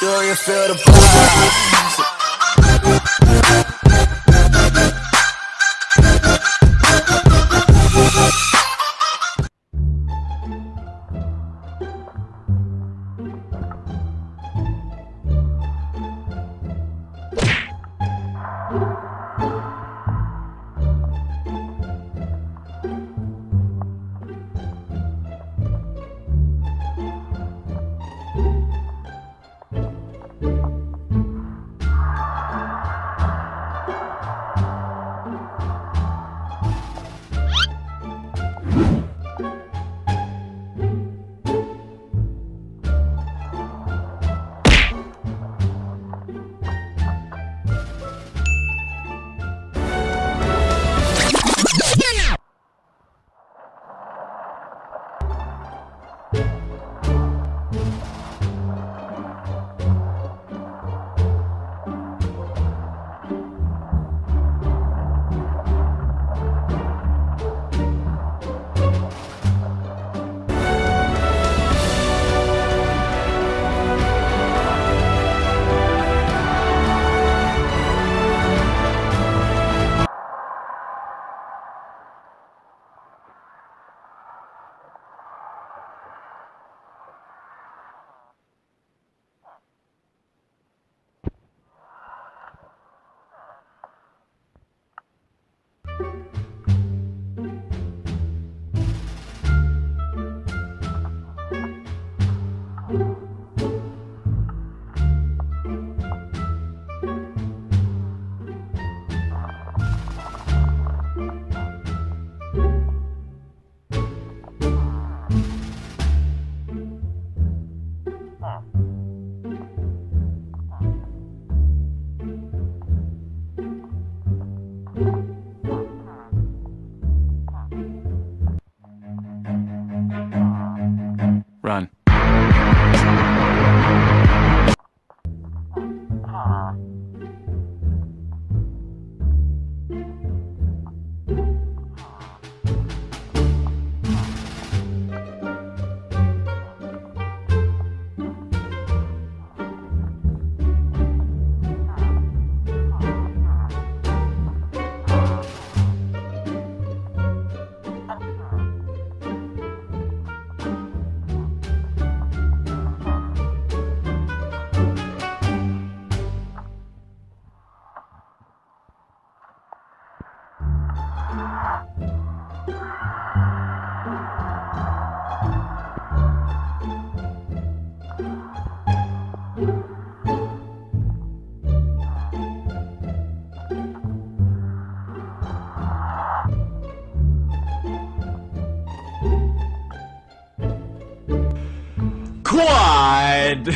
Do you feel the vibe? Run. Quad!